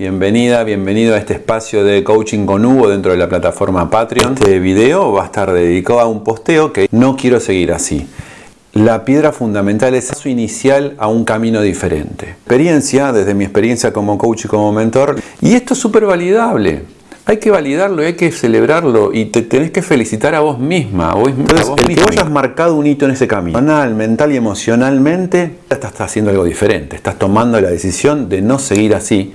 bienvenida, bienvenido a este espacio de coaching con Hugo dentro de la plataforma Patreon. Este video va a estar dedicado a un posteo que no quiero seguir así. La piedra fundamental es su inicial a un camino diferente. Experiencia, desde mi experiencia como coach y como mentor, y esto es súper validable. Hay que validarlo, hay que celebrarlo y te tenés que felicitar a vos misma. A vos, Entonces, a vos el que vos hayas marcado un hito en ese camino, mental, mental y emocionalmente, estás haciendo algo diferente. Estás tomando la decisión de no seguir así